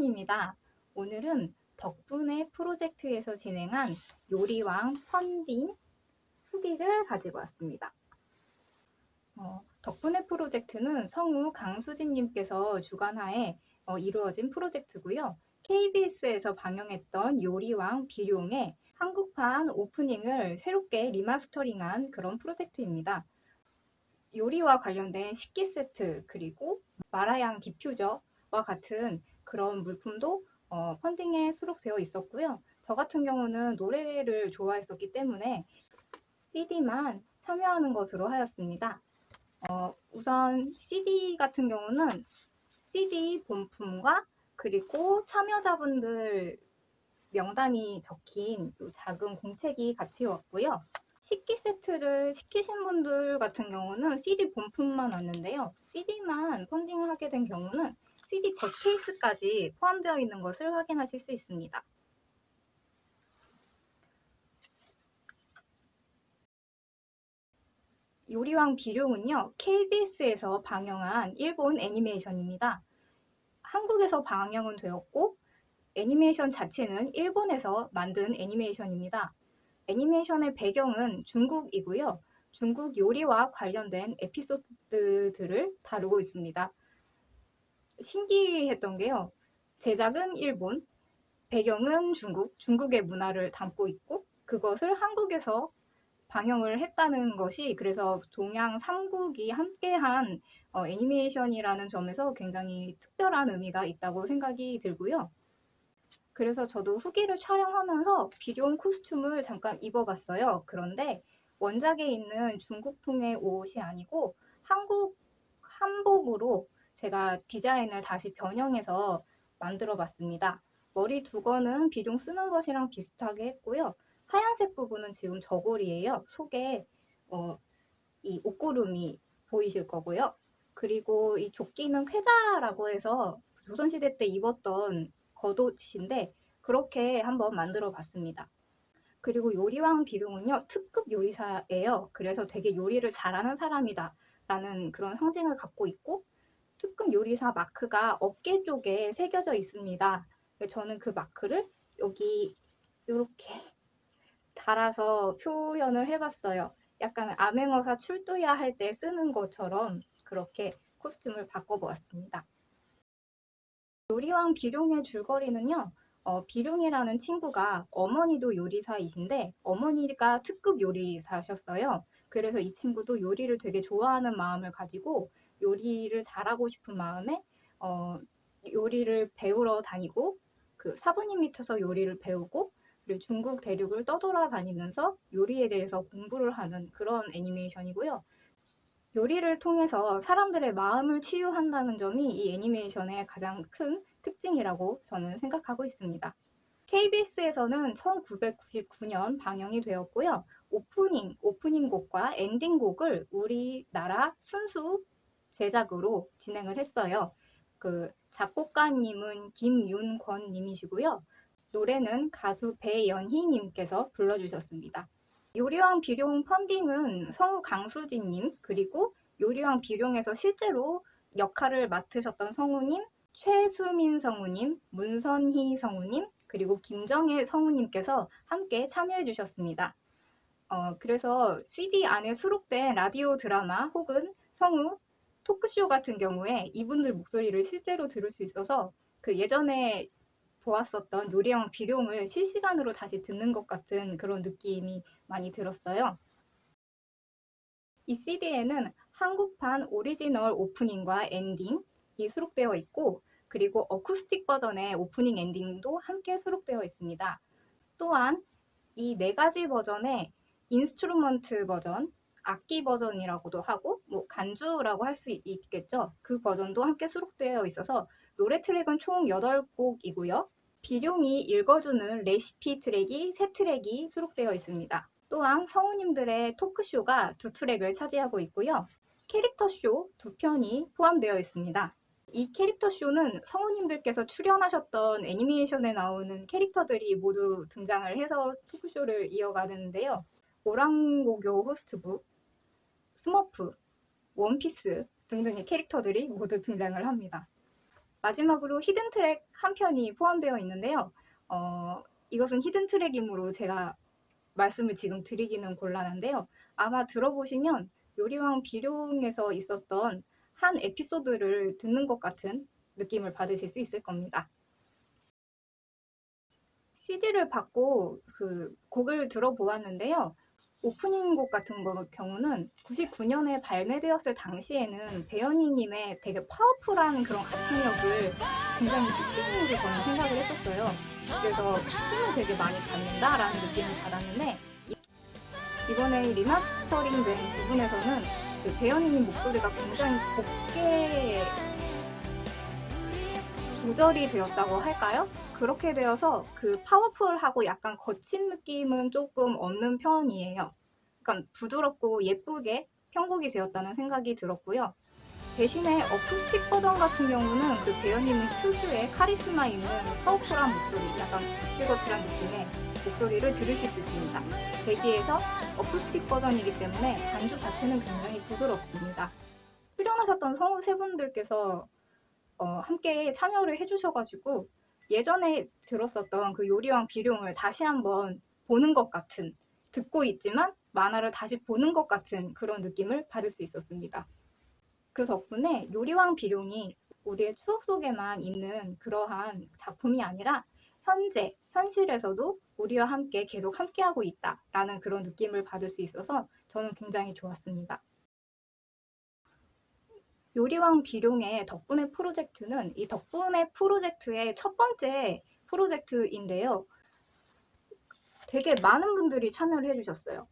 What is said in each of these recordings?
강수진입니다. 오늘은 덕분에 프로젝트에서 진행한 요리왕 펀딩 후기를 가지고 왔습니다. 어, 덕분에 프로젝트는 성우 강수진님께서 주관하에 어, 이루어진 프로젝트고요. KBS에서 방영했던 요리왕 비룡의 한국판 오프닝을 새롭게 리마스터링한 그런 프로젝트입니다. 요리와 관련된 식기 세트 그리고 마라양 디퓨저와 같은 그런 물품도 어, 펀딩에 수록되어 있었고요. 저 같은 경우는 노래를 좋아했었기 때문에 CD만 참여하는 것으로 하였습니다. 어, 우선 CD 같은 경우는 CD 본품과 그리고 참여자분들 명단이 적힌 작은 공책이 같이 왔고요. 식기 세트를 시키신 분들 같은 경우는 CD 본품만 왔는데요. CD만 펀딩을 하게 된 경우는 CD 겉케이스까지 포함되어 있는 것을 확인하실 수 있습니다. 요리왕 비룡은요, KBS에서 방영한 일본 애니메이션입니다. 한국에서 방영은 되었고, 애니메이션 자체는 일본에서 만든 애니메이션입니다. 애니메이션의 배경은 중국이고요. 중국 요리와 관련된 에피소드들을 다루고 있습니다. 신기했던 게요. 제작은 일본, 배경은 중국, 중국의 문화를 담고 있고 그것을 한국에서 방영을 했다는 것이 그래서 동양 3국이 함께한 어, 애니메이션이라는 점에서 굉장히 특별한 의미가 있다고 생각이 들고요. 그래서 저도 후기를 촬영하면서 비룡 코스튬을 잠깐 입어봤어요. 그런데 원작에 있는 중국풍의 옷이 아니고 한국 한복으로 제가 디자인을 다시 변형해서 만들어 봤습니다. 머리 두건은 비룡 쓰는 것이랑 비슷하게 했고요. 하얀색 부분은 지금 저고리예요. 속에 어, 이 옷고름이 보이실 거고요. 그리고 이 조끼는 쾌자라고 해서 조선시대 때 입었던 겉옷인데 그렇게 한번 만들어 봤습니다. 그리고 요리왕 비룡은요 특급 요리사예요. 그래서 되게 요리를 잘하는 사람이다 라는 그런 상징을 갖고 있고 특급 요리사 마크가 어깨 쪽에 새겨져 있습니다. 저는 그 마크를 여기 이렇게 달아서 표현을 해봤어요. 약간 암행어사 출두야 할 때 쓰는 것처럼 그렇게 코스튬을 바꿔보았습니다. 요리왕 비룡의 줄거리는요. 어, 비룡이라는 친구가 어머니도 요리사이신데 어머니가 특급 요리사셨어요. 그래서 이 친구도 요리를 되게 좋아하는 마음을 가지고 요리를 잘하고 싶은 마음에 어, 요리를 배우러 다니고 그 사부님 밑에서 요리를 배우고 그리고 중국 대륙을 떠돌아다니면서 요리에 대해서 공부를 하는 그런 애니메이션이고요. 요리를 통해서 사람들의 마음을 치유한다는 점이 이 애니메이션의 가장 큰 특징이라고 저는 생각하고 있습니다. KBS에서는 1999년 방영이 되었고요. 오프닝, 오프닝 곡과 엔딩 곡을 우리나라 순수 제작으로 진행을 했어요. 그 작곡가님은 김윤권 님이시고요. 노래는 가수 배연희 님께서 불러주셨습니다. 요리왕 비룡 펀딩은 성우 강수진 님 그리고 요리왕 비룡에서 실제로 역할을 맡으셨던 성우님 최수민 성우님, 문선희 성우님, 그리고 김정혜 성우님께서 함께 참여해 주셨습니다. 어, 그래서 CD 안에 수록된 라디오 드라마 혹은 성우, 토크쇼 같은 경우에 이분들 목소리를 실제로 들을 수 있어서 그 예전에 보았었던 요리왕 비룡을 실시간으로 다시 듣는 것 같은 그런 느낌이 많이 들었어요. 이 CD에는 한국판 오리지널 오프닝과 엔딩, 이 수록되어 있고 그리고 어쿠스틱 버전의 오프닝 엔딩도 함께 수록되어 있습니다. 또한 이 네 가지 버전의 instrument 버전, 악기 버전이라고도 하고 뭐 간주라고 할 수 있겠죠. 그 버전도 함께 수록되어 있어서 노래 트랙은 총 8곡이고요. 비룡이 읽어주는 레시피 트랙이 3트랙이 수록되어 있습니다. 또한 성우님들의 토크쇼가 두 트랙을 차지하고 있고요. 캐릭터쇼 두 편이 포함되어 있습니다. 이 캐릭터 쇼는 성우님들께서 출연하셨던 애니메이션에 나오는 캐릭터들이 모두 등장을 해서 토크쇼를 이어가는데요. 오란고교 호스트부, 스머프, 원피스 등등의 캐릭터들이 모두 등장을 합니다. 마지막으로 히든 트랙 한 편이 포함되어 있는데요. 어, 이것은 히든 트랙이므로 제가 말씀을 지금 드리기는 곤란한데요. 아마 들어보시면 요리왕 비룡에서 있었던 한 에피소드를 듣는 것 같은 느낌을 받으실 수 있을 겁니다. CD를 받고 그 곡을 들어보았는데요. 오프닝 곡 같은 거 경우는 99년에 발매되었을 당시에는 배연희님의 되게 파워풀한 그런 가창력을 굉장히 뒷등으로 저는 생각을 했었어요. 그래서 힘을 되게 많이 받는다라는 느낌을 받았는데 이번에 리마스터링 된 부분에서는 그 배연희님 목소리가 굉장히 곱게 조절이 되었다고 할까요? 그렇게 되어서 그 파워풀하고 약간 거친 느낌은 조금 없는 편이에요. 그러니까 부드럽고 예쁘게 편곡이 되었다는 생각이 들었고요. 대신에 어쿠스틱 버전 같은 경우는 그 배현님 특유의 카리스마 있는 파워풀한 목소리, 약간 거칠거칠한 느낌의 목소리를 들으실 수 있습니다. 대기에서 어쿠스틱 버전이기 때문에 반주 자체는 굉장히 부드럽습니다. 출연하셨던 성우 세 분들께서 어, 함께 참여를 해주셔가지고 예전에 들었었던 그 요리왕 비룡을 다시 한번 보는 것 같은 듣고 있지만 만화를 다시 보는 것 같은 그런 느낌을 받을 수 있었습니다. 그 덕분에 요리왕 비룡이 우리의 추억 속에만 있는 그러한 작품이 아니라 현재, 현실에서도 우리와 함께 계속 함께하고 있다라는 그런 느낌을 받을 수 있어서 저는 굉장히 좋았습니다. 요리왕 비룡의 덕분에 프로젝트는 이 덕분에 프로젝트의 첫 번째 프로젝트인데요. 되게 많은 분들이 참여를 해주셨어요.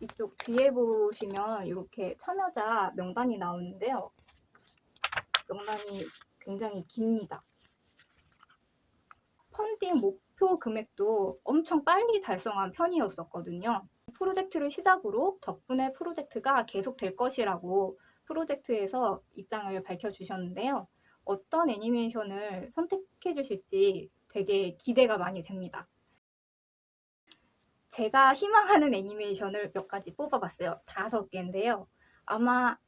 이쪽 뒤에 보시면 이렇게 참여자 명단이 나오는데요. 명단이 굉장히 깁니다. 펀딩 목표 금액도 엄청 빨리 달성한 편이었었거든요. 프로젝트를 시작으로 덕분에 프로젝트가 계속 될 것이라고 프로젝트에서 입장을 밝혀주셨는데요. 어떤 애니메이션을 선택해 주실지 되게 기대가 많이 됩니다. 제가 희망하는 애니메이션을 몇 가지 뽑아봤어요. 다섯 개인데요. 아마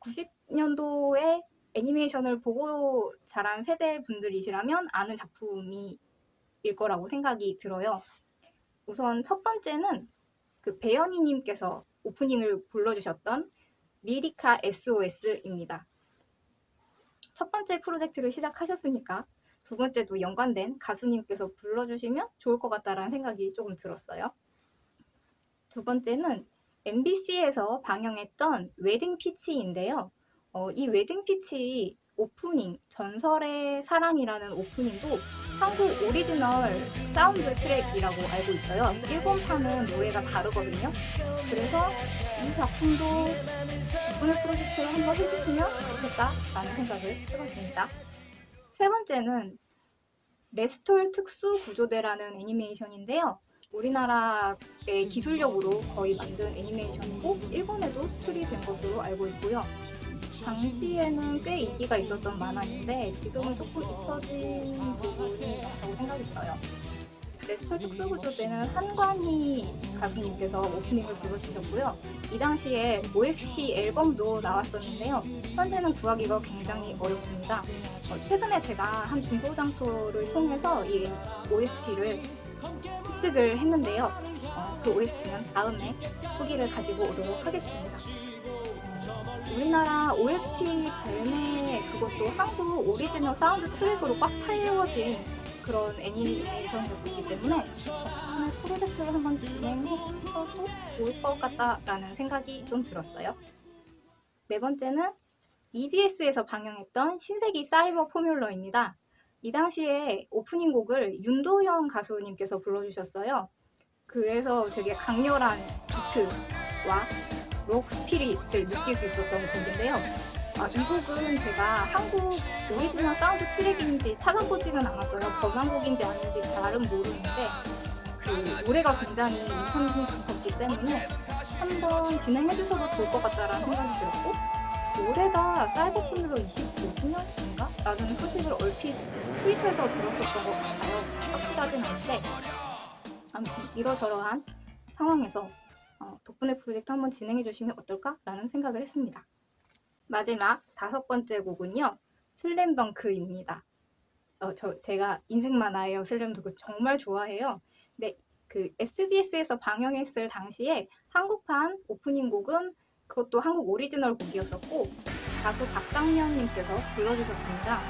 90년도에 애니메이션을 보고 자란 세대 분들이시라면 아는 작품이 일 거라고 생각이 들어요. 우선 첫 번째는 그 배연희님께서 오프닝을 불러주셨던 리리카 SOS입니다. 첫 번째 프로젝트를 시작하셨으니까 두 번째도 연관된 가수님께서 불러주시면 좋을 것 같다라는 생각이 조금 들었어요. 두 번째는 MBC에서 방영했던 웨딩 피치인데요. 어, 이 웨딩 피치 오프닝, 전설의 사랑이라는 오프닝도 한국 오리지널 사운드 트랙이라고 알고 있어요. 일본판은 노래가 다르거든요. 그래서 이 작품도 이번에 프로젝트를 한번 해주시면 좋겠다라는 생각을 해봤습니다. 세 번째는 레스톨 특수 구조대라는 애니메이션인데요. 우리나라의 기술력으로 거의 만든 애니메이션이고 일본에도 수출이 된 것으로 알고 있고요. 당시에는 꽤 인기가 있었던 만화인데 지금은 조금 잊혀진 부분이 있다고 들어요. 레스톨 특수구조대는 한관희 가수님께서 오프닝을 불러주셨고요. 이 당시에 OST 앨범도 나왔었는데요. 현재는 구하기가 굉장히 어렵습니다. 어, 최근에 제가 한 중고장터를 통해서 이 OST를 획득을 했는데요. 어, 그 OST는 다음에 후기를 가지고 오도록 하겠습니다. 우리나라 OST 발매 그것도 한국 오리지널 사운드 트랙으로 꽉 차려진 그런 애니메이션이었기 때문에 덕분에 프로젝트를 한번 진행해봐도 좋을 것 같다라는 생각이 좀 들었어요. 네 번째는 EBS에서 방영했던 신세기 사이버 포뮬러입니다. 이 당시에 오프닝 곡을 윤도현 가수님께서 불러주셨어요. 그래서 되게 강렬한 비트와 록 스피릿을 느낄 수 있었던 곡인데요. 아, 이 곡은 제가 한국 오리지널 사운드 트랙인지 찾아보지는 않았어요. 번안곡인지 아닌지 잘은 모르는데 그 노래가 굉장히 인상 깊었기 때문에 한번 진행해 주셔도 좋을 것 같다라는 생각이 들었고 올해가 사이버 포뮬러 25주년인가? 라는 소식을 얼핏 트위터에서 들었었던 것 같아요. 확실하진 않은데 아무튼 이러저러한 상황에서 어, 덕분에 프로젝트 한번 진행해 주시면 어떨까라는 생각을 했습니다. 마지막 다섯 번째 곡은요. 슬램덩크입니다. 어, 저 제가 인생 만화예요. 슬램덩크 정말 좋아해요. 근데 그 SBS에서 방영했을 당시에 한국판 오프닝 곡은 그것도 한국 오리지널 곡이었었고 가수 박상민님께서 불러주셨습니다.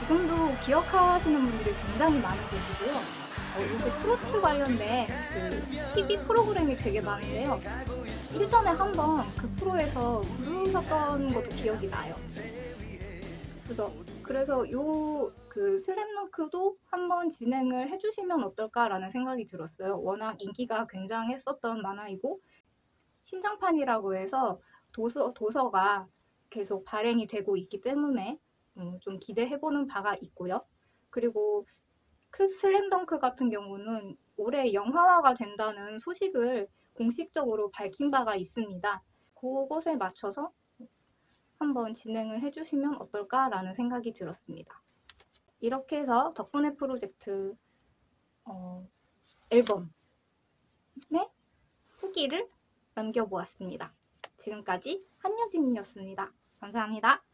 지금도 기억하시는 분들이 굉장히 많은 곡이고요. 어, 요새 트로트 관련된 그 TV 프로그램이 되게 많은데요. 일전에 한번 그 프로에서 부르셨던 것도 기억이 나요. 그래서 그래서 요 그 슬램덩크도 한번 진행을 해주시면 어떨까라는 생각이 들었어요. 워낙 인기가 굉장했었던 만화이고 신장판이라고 해서 도서 도서가 계속 발행이 되고 있기 때문에 음, 좀 기대해보는 바가 있고요. 그리고 그 슬램덩크 같은 경우는 올해 영화화가 된다는 소식을 공식적으로 밝힌 바가 있습니다. 그것에 맞춰서 한번 진행을 해주시면 어떨까라는 생각이 들었습니다. 이렇게 해서 덕분에 프로젝트 어, 앨범의 후기를 남겨보았습니다. 지금까지 한여진이었습니다. 감사합니다.